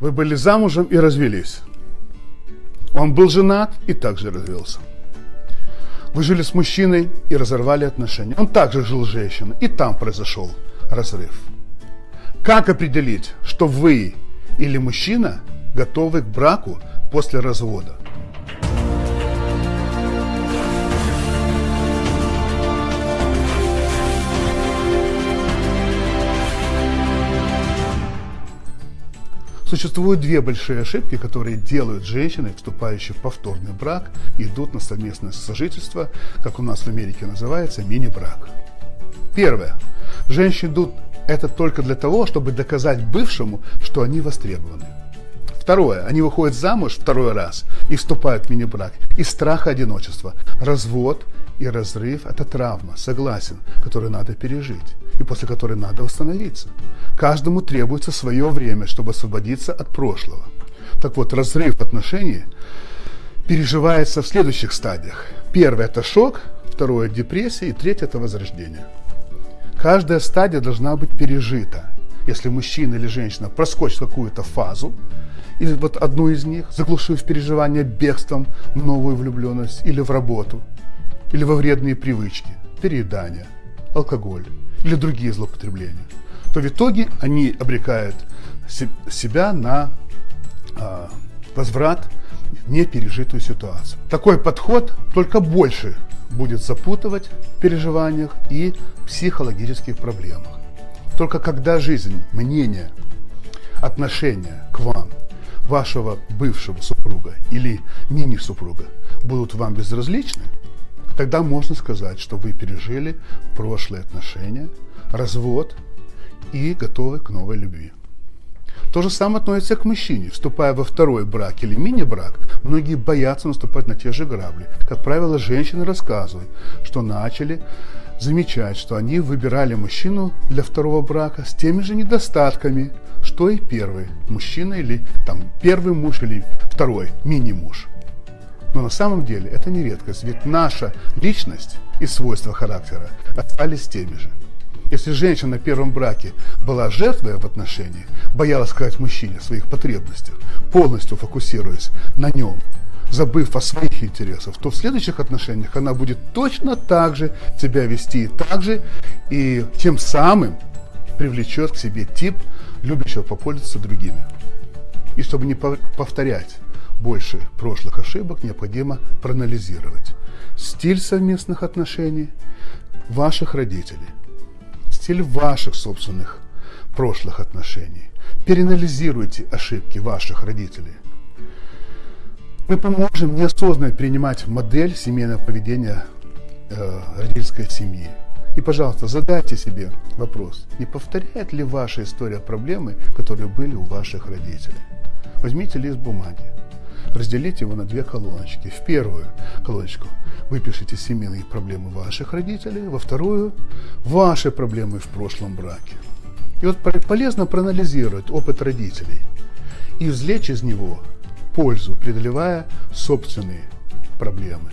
Вы были замужем и развелись. Он был женат и также развелся. Вы жили с мужчиной и разорвали отношения. Он также жил с женщиной, и там произошел разрыв. Как определить, что вы или мужчина готовы к браку после развода? Существуют две большие ошибки, которые делают женщины, вступающие в повторный брак, идут на совместное сожительство, как у нас в Америке называется, мини-брак. Первое. Женщины идут это только для того, чтобы доказать бывшему, что они востребованы. Второе. Они выходят замуж второй раз и вступают в мини-брак из страха одиночества. Развод и разрыв – это травма, согласен, которую надо пережить и после которой надо восстановиться. Каждому требуется свое время, чтобы освободиться от прошлого. Так вот, разрыв отношений переживается в следующих стадиях. Первое – это шок, второе – депрессия и третье – это возрождение. Каждая стадия должна быть пережита. Если мужчина или женщина проскочит какую-то фазу, и вот одну из них, заглушив переживание бегством в новую влюбленность или в работу, или во вредные привычки, переедание, алкоголь или другие злоупотребления, то в итоге они обрекают себя на э, возврат в непережитую ситуацию. Такой подход только больше будет запутывать в переживаниях и психологических проблемах. Только когда жизнь, мнение, отношение к вам, вашего бывшего супруга или мини-супруга будут вам безразличны, тогда можно сказать, что вы пережили прошлые отношения, развод и готовы к новой любви. То же самое относится к мужчине. Вступая во второй брак или мини-брак, многие боятся наступать на те же грабли. Как правило, женщины рассказывают, что начали замечать, что они выбирали мужчину для второго брака с теми же недостатками, что и первый мужчина или там первый муж или второй мини-муж. Но на самом деле это не редкость, ведь наша личность и свойства характера остались теми же. Если женщина на первом браке была жертвой в отношении, боялась сказать мужчине о своих потребностях, полностью фокусируясь на нем, забыв о своих интересах, то в следующих отношениях она будет точно так же себя вести, так же и тем самым привлечет к себе тип, любящего попользоваться другими. И чтобы не повторять больше прошлых ошибок, необходимо проанализировать стиль совместных отношений ваших родителей – стиль ваших собственных прошлых отношений. Переанализируйте ошибки ваших родителей. Мы поможем неосознанно принимать модель семейного поведения э, родительской семьи. И, пожалуйста, задайте себе вопрос, не повторяет ли ваша история проблемы, которые были у ваших родителей. Возьмите лист бумаги, разделите его на две колоночки. В первую колоночку выпишите семейные проблемы ваших родителей, во вторую – ваши проблемы в прошлом браке. И вот полезно проанализировать опыт родителей и извлечь из него пользу, преодолевая собственные проблемы.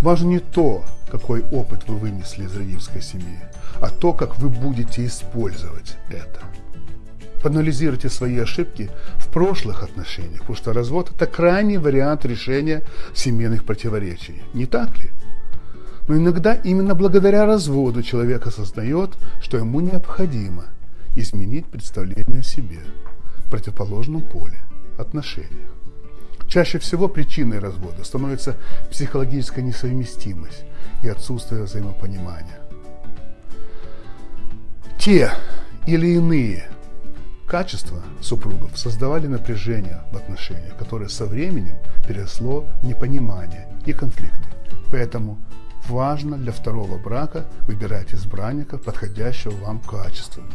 Важно не то, какой опыт вы вынесли из родительской семьи, а то, как вы будете использовать это. Поанализируйте свои ошибки в прошлых отношениях, потому что развод – это крайний вариант решения семейных противоречий. Не так ли? Но иногда именно благодаря разводу человек осознает, что ему необходимо изменить представление о себе в противоположном поле, отношениях. Чаще всего причиной развода становится психологическая несовместимость и отсутствие взаимопонимания. Те или иные качества супругов создавали напряжение в отношениях, которое со временем переросло в непонимание и конфликты. Поэтому важно для второго брака выбирать избранника, подходящего вам качественно.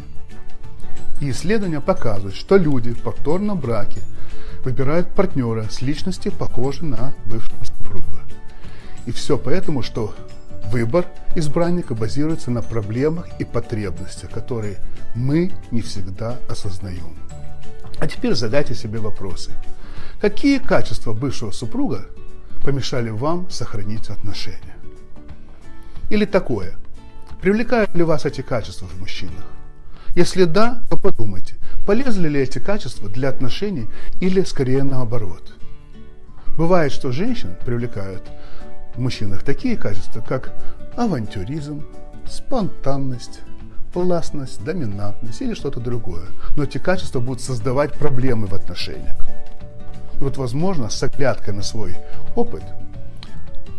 И исследования показывают, что люди в повторном браке выбирают партнера с личностью, похожей на бывшего супруга. И все поэтому, что выбор избранника базируется на проблемах и потребностях, которые мы не всегда осознаем. А теперь задайте себе вопросы. Какие качества бывшего супруга помешали вам сохранить отношения? Или такое. Привлекают ли вас эти качества в мужчинах? Если да, то подумайте, полезли ли эти качества для отношений или скорее наоборот. Бывает, что женщин привлекают в мужчинах такие качества, как авантюризм, спонтанность, властность, доминантность или что-то другое. Но эти качества будут создавать проблемы в отношениях. И вот, возможно, с оглядкой на свой опыт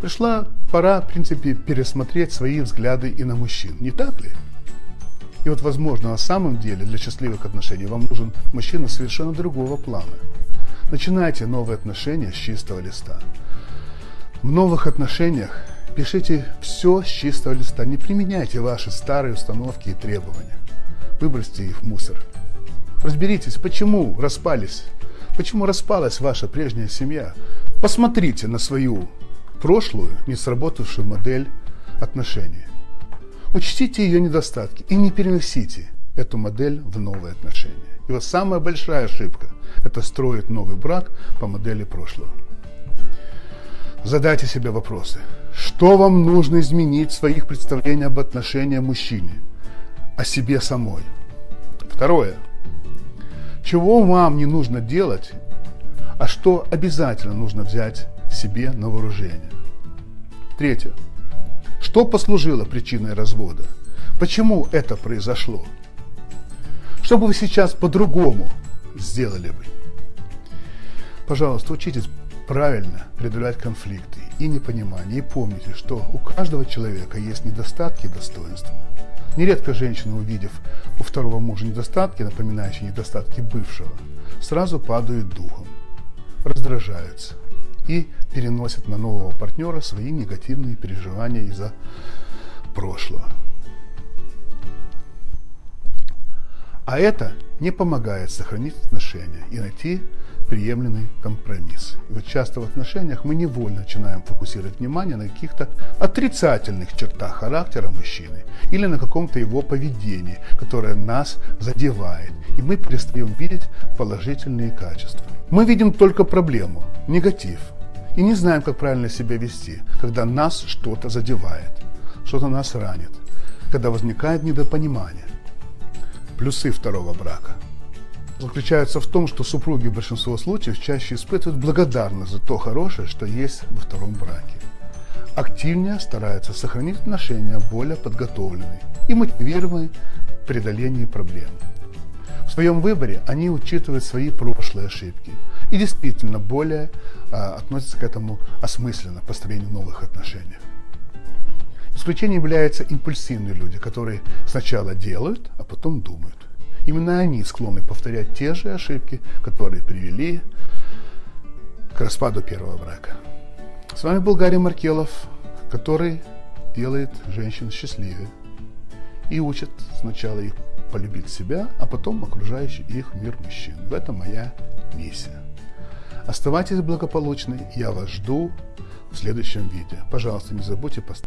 пришла пора, в принципе, пересмотреть свои взгляды и на мужчин. Не так ли? И вот, возможно, на самом деле для счастливых отношений вам нужен мужчина совершенно другого плана. Начинайте новые отношения с чистого листа. В новых отношениях пишите все с чистого листа. Не применяйте ваши старые установки и требования. Выбросьте их в мусор. Разберитесь, почему распались, почему распалась ваша прежняя семья. Посмотрите на свою прошлую, не сработавшую модель отношений. Учтите ее недостатки и не переносите эту модель в новые отношения. И вот самая большая ошибка – это строить новый брак по модели прошлого. Задайте себе вопросы. Что вам нужно изменить в своих представлениях об отношении мужчине, о себе самой? Второе. Чего вам не нужно делать, а что обязательно нужно взять себе на вооружение? Третье. Что послужило причиной развода? Почему это произошло? Что бы вы сейчас по-другому сделали бы? Пожалуйста, учитесь правильно преодолевать конфликты и непонимание. И помните, что у каждого человека есть недостатки и достоинства. Нередко женщины, увидев у второго мужа недостатки, напоминающие недостатки бывшего, сразу падают духом, раздражаются и переносят на нового партнера свои негативные переживания из-за прошлого. А это не помогает сохранить отношения и найти приемлемый компромисс. И вот часто в отношениях мы невольно начинаем фокусировать внимание на каких-то отрицательных чертах характера мужчины или на каком-то его поведении, которое нас задевает, и мы перестаем видеть положительные качества. Мы видим только проблему, негатив, и не знаем, как правильно себя вести, когда нас что-то задевает, что-то нас ранит, когда возникает недопонимание. Плюсы второго брака заключаются в том, что супруги в большинстве случаев чаще испытывают благодарность за то хорошее, что есть во втором браке. Активнее стараются сохранить отношения более подготовленные и мотивированные в преодолении проблем. В своем выборе они учитывают свои прошлые ошибки и действительно более а, относятся к этому осмысленно, построению новых отношений. Исключением являются импульсивные люди, которые сначала делают, а потом думают. Именно они склонны повторять те же ошибки, которые привели к распаду первого брака. С вами был Гарри Маркелов, который делает женщин счастливее и учит сначала их полюбить себя, а потом окружающий их мир мужчин. В этом моя миссия. Оставайтесь благополучны, я вас жду в следующем видео. Пожалуйста, не забудьте поставить